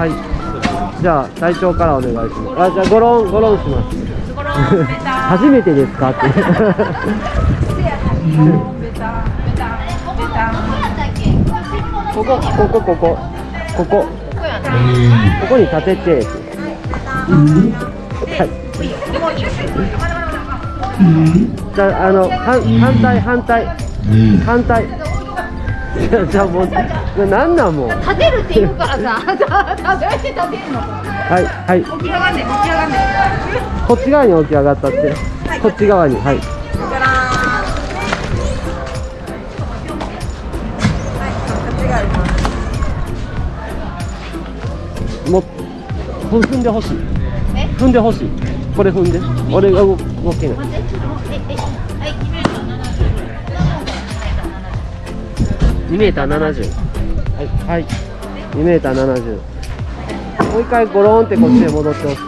はい。じゃあ隊長からお願いします。あじゃあゴロンゴロンします。初めてですか？って。こここここここ。ここ。ここに立てて。はい。じゃああの反反対反対。反対じゃあじゃあもうなんなんもう。立てるって言うからさ どうやって立てるの？はいはい。起き上がんね起き上がんねこっち側に起き上がったって。こっち側にはい。もう踏んでほしい。え？踏んでほしい。これ踏んで。俺が動動けない2メーター70はいはい。2メーター70もう一回ゴロンってこっちへ戻ってほしい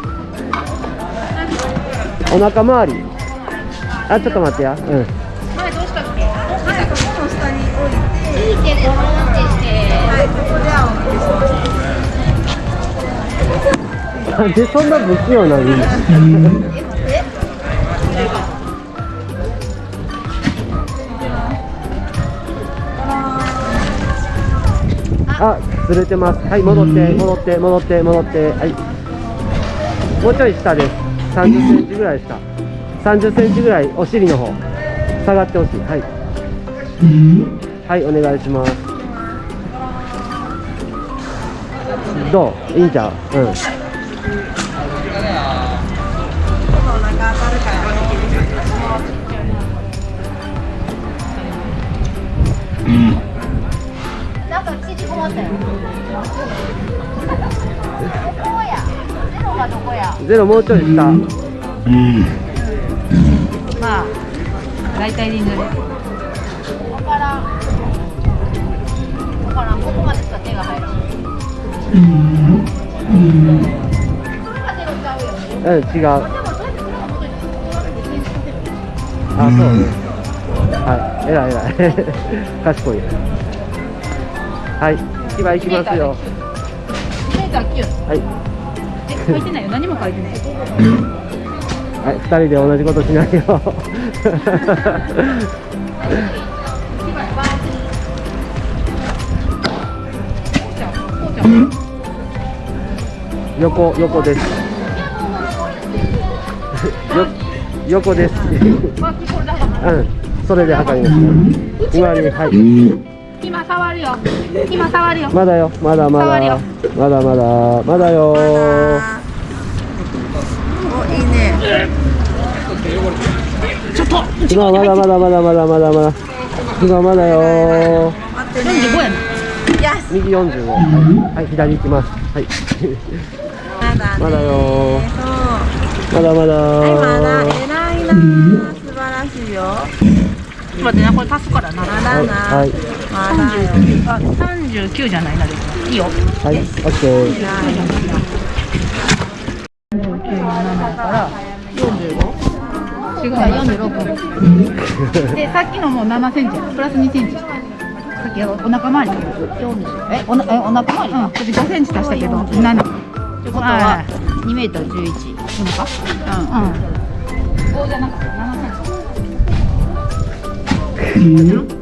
お腹周り。あちょっと待ってや。うん。前どうしたっけはいここの下に置いて。置いてゴロンってしてはいここではなんでそんな不器用なの？あ、ずれてます。はい、戻って、戻って、戻って、戻って、はい。もうちょい下です。30センチぐらい下。30センチぐらいお尻の方。下がってほしい。はい。はい、お願いします。どう？いいんちゃううん。こまったよどこやゼロがどこやゼロもうちょい下。まあ大体でいいんじゃないわからんわからんここまでしか手が入らんこれがゼロちゃうよねうん、違う。あ、そうね。はい、えらいえらい。賢い。はい、一番行きますよ。メーター9はい、え書いてないよ何も書いてないはい、二人で同じことしないよ。横、横です。よ、横です。うん、それで測ります。今に、はい。今触るよ。今触るよ。まだよ、まだまだ。触るよ。まだまだ、まだよ。おいいね。今まだまだまだまだまだまだ。今まだよ。待ってね。45やね右45。はい、はい、左行きます。はい。まだね。まだよ。まだまだ。はいまだ偉いな。素晴らしいよ。待ってなこれ足すからな。まだな。はい、まだよあ39じゃないなでも。いいよ。はい、オッケー。違う46でさっきのもう7センチ。プラス2センチさっきお腹周り。えおなえお腹周り？うん。私5センチ足したけど7ってことは2メートル11お腹うん。うん。5じゃなかった7センチ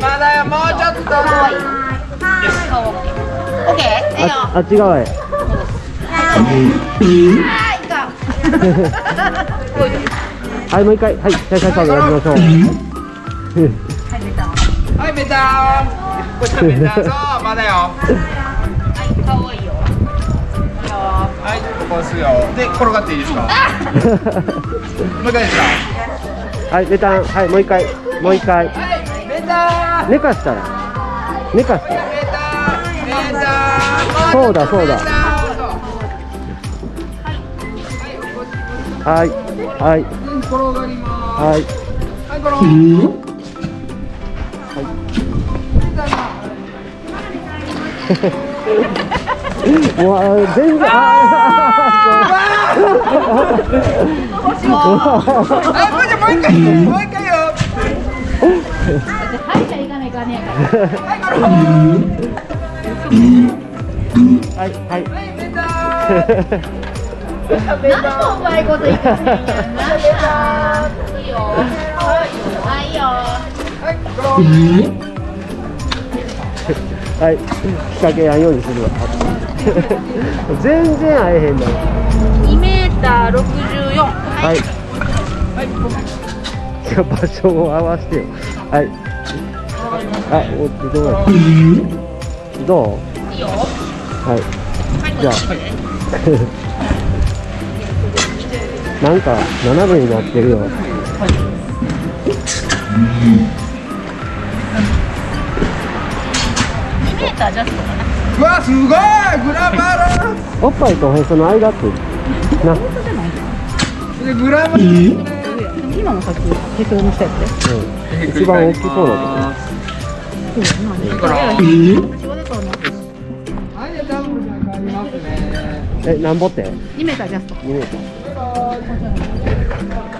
まだよ、もうちょっと。オッケーいいよああっち側へ。はいはい、もう一回。はい、再開カードやりましょう。はい、ベタ。ーン。こっちベタ。ー、そう、まだよ。はいかわいいよはい、ここ押すよ。で、転がっていいですか。もう一回ですか。はい、ベタ。ン。はい、もう一回。もう一回。はい、ベタ。ン。寝かしたら。寝かしてそうだそうだ。はいはい。はい。はい。わ全然あ あう一回もう一回よはい。じゃあ行かない。かねやからはい。はい。何もうまい。こと言ってんやんない。い。よはい。よはい。仕掛けやんようにするわ全然会えへんの2メーター64はい。じゃあ場所を合わせてよはい。あおどうだどう？いいよはい。じゃあ。なんか斜めになってるよ。2メータージャストかなうわすごい！グラマラ。おっぱいとおへその間って。な、うん、でグラマラ。今のさっきたやつ一番大きそうなはいじゃあダブルじゃ変わりますねとこえなんぼって？2メータージャスト2メーター